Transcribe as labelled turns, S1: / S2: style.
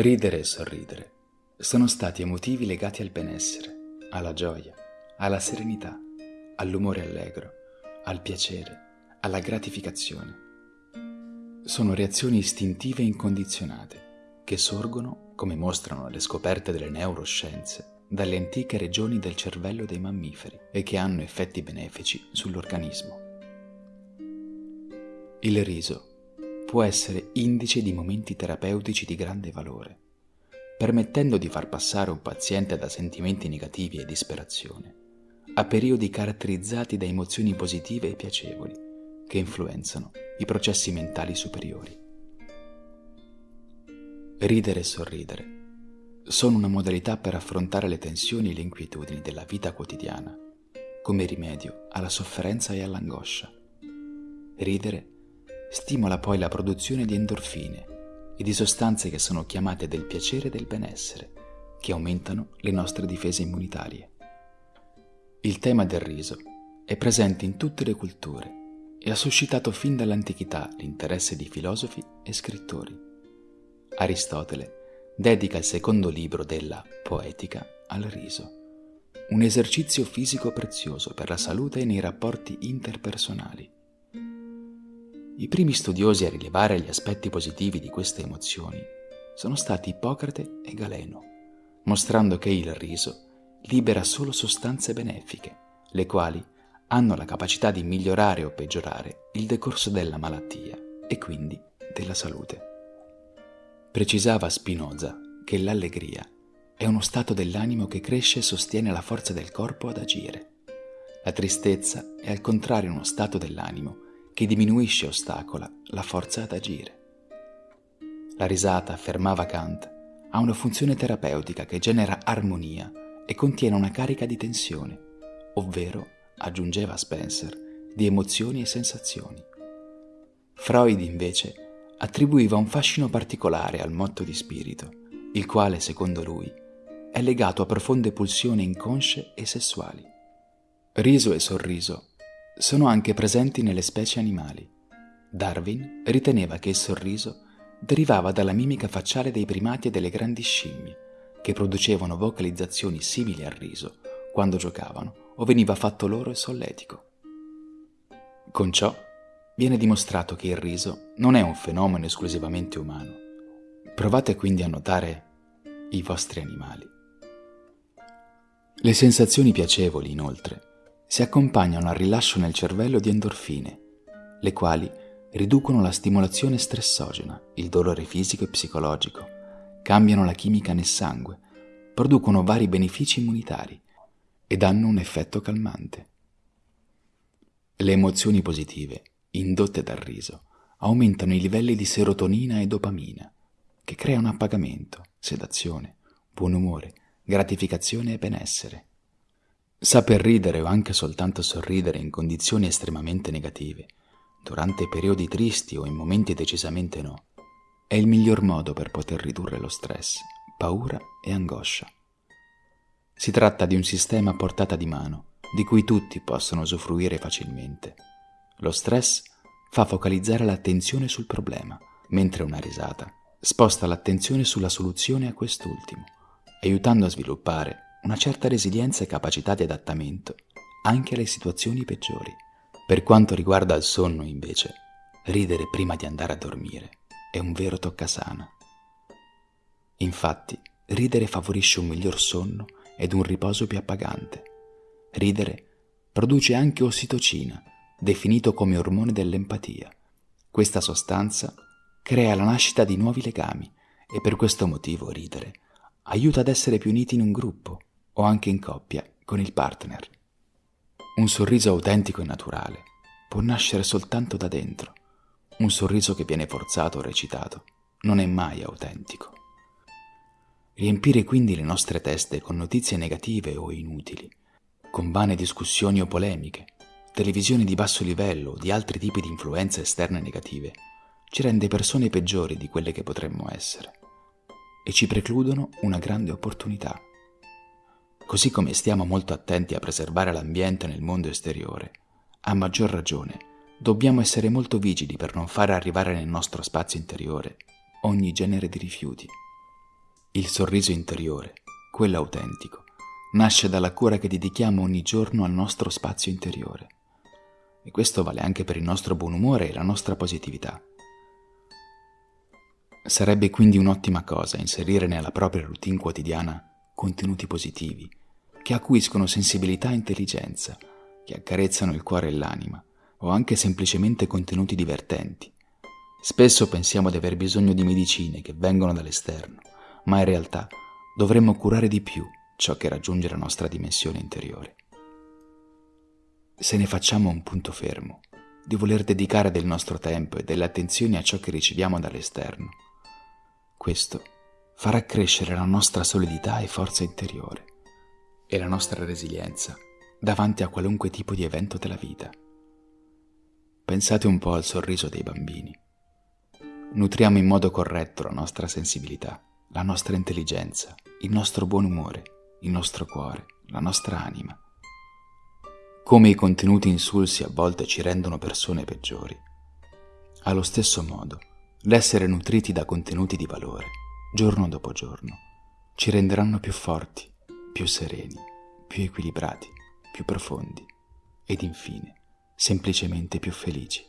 S1: Ridere e sorridere sono stati emotivi legati al benessere, alla gioia, alla serenità, all'umore allegro, al piacere, alla gratificazione. Sono reazioni istintive incondizionate che sorgono, come mostrano le scoperte delle neuroscienze, dalle antiche regioni del cervello dei mammiferi e che hanno effetti benefici sull'organismo. Il riso può essere indice di momenti terapeutici di grande valore, permettendo di far passare un paziente da sentimenti negativi e disperazione a periodi caratterizzati da emozioni positive e piacevoli che influenzano i processi mentali superiori. Ridere e sorridere sono una modalità per affrontare le tensioni e le inquietudini della vita quotidiana, come rimedio alla sofferenza e all'angoscia. Ridere stimola poi la produzione di endorfine e di sostanze che sono chiamate del piacere e del benessere, che aumentano le nostre difese immunitarie. Il tema del riso è presente in tutte le culture e ha suscitato fin dall'antichità l'interesse di filosofi e scrittori. Aristotele dedica il secondo libro della Poetica al riso, un esercizio fisico prezioso per la salute e nei rapporti interpersonali. I primi studiosi a rilevare gli aspetti positivi di queste emozioni sono stati Ippocrate e Galeno, mostrando che il riso libera solo sostanze benefiche, le quali hanno la capacità di migliorare o peggiorare il decorso della malattia e quindi della salute. Precisava Spinoza che l'allegria è uno stato dell'animo che cresce e sostiene la forza del corpo ad agire. La tristezza è al contrario uno stato dell'animo che diminuisce e ostacola la forza ad agire. La risata, affermava Kant, ha una funzione terapeutica che genera armonia e contiene una carica di tensione, ovvero, aggiungeva Spencer, di emozioni e sensazioni. Freud invece attribuiva un fascino particolare al motto di spirito, il quale, secondo lui, è legato a profonde pulsioni inconsce e sessuali. Riso e sorriso sono anche presenti nelle specie animali. Darwin riteneva che il sorriso derivava dalla mimica facciale dei primati e delle grandi scimmie, che producevano vocalizzazioni simili al riso quando giocavano o veniva fatto loro il solletico. Con ciò viene dimostrato che il riso non è un fenomeno esclusivamente umano. Provate quindi a notare i vostri animali. Le sensazioni piacevoli, inoltre, si accompagnano al rilascio nel cervello di endorfine, le quali riducono la stimolazione stressogena, il dolore fisico e psicologico, cambiano la chimica nel sangue, producono vari benefici immunitari ed hanno un effetto calmante. Le emozioni positive, indotte dal riso, aumentano i livelli di serotonina e dopamina, che creano appagamento, sedazione, buon umore, gratificazione e benessere. Saper ridere o anche soltanto sorridere in condizioni estremamente negative, durante periodi tristi o in momenti decisamente no, è il miglior modo per poter ridurre lo stress, paura e angoscia. Si tratta di un sistema a portata di mano, di cui tutti possono usufruire facilmente. Lo stress fa focalizzare l'attenzione sul problema, mentre una risata sposta l'attenzione sulla soluzione a quest'ultimo, aiutando a sviluppare una certa resilienza e capacità di adattamento anche alle situazioni peggiori. Per quanto riguarda il sonno, invece, ridere prima di andare a dormire è un vero toccasana. Infatti, ridere favorisce un miglior sonno ed un riposo più appagante. Ridere produce anche ossitocina, definito come ormone dell'empatia. Questa sostanza crea la nascita di nuovi legami e per questo motivo ridere aiuta ad essere più uniti in un gruppo o anche in coppia con il partner. Un sorriso autentico e naturale può nascere soltanto da dentro. Un sorriso che viene forzato o recitato non è mai autentico. Riempire quindi le nostre teste con notizie negative o inutili, con vane discussioni o polemiche, televisioni di basso livello o di altri tipi di influenze esterne negative, ci rende persone peggiori di quelle che potremmo essere e ci precludono una grande opportunità Così come stiamo molto attenti a preservare l'ambiente nel mondo esteriore, a maggior ragione dobbiamo essere molto vigili per non fare arrivare nel nostro spazio interiore ogni genere di rifiuti. Il sorriso interiore, quello autentico, nasce dalla cura che dedichiamo ogni giorno al nostro spazio interiore. E questo vale anche per il nostro buon umore e la nostra positività. Sarebbe quindi un'ottima cosa inserire nella propria routine quotidiana contenuti positivi, che acuiscono sensibilità e intelligenza, che accarezzano il cuore e l'anima, o anche semplicemente contenuti divertenti. Spesso pensiamo di aver bisogno di medicine che vengono dall'esterno, ma in realtà dovremmo curare di più ciò che raggiunge la nostra dimensione interiore. Se ne facciamo un punto fermo, di voler dedicare del nostro tempo e delle attenzioni a ciò che riceviamo dall'esterno, questo farà crescere la nostra solidità e forza interiore e la nostra resilienza davanti a qualunque tipo di evento della vita. Pensate un po' al sorriso dei bambini. Nutriamo in modo corretto la nostra sensibilità, la nostra intelligenza, il nostro buon umore, il nostro cuore, la nostra anima. Come i contenuti insulsi a volte ci rendono persone peggiori. Allo stesso modo, l'essere nutriti da contenuti di valore, giorno dopo giorno, ci renderanno più forti, più sereni, più equilibrati, più profondi ed infine semplicemente più felici.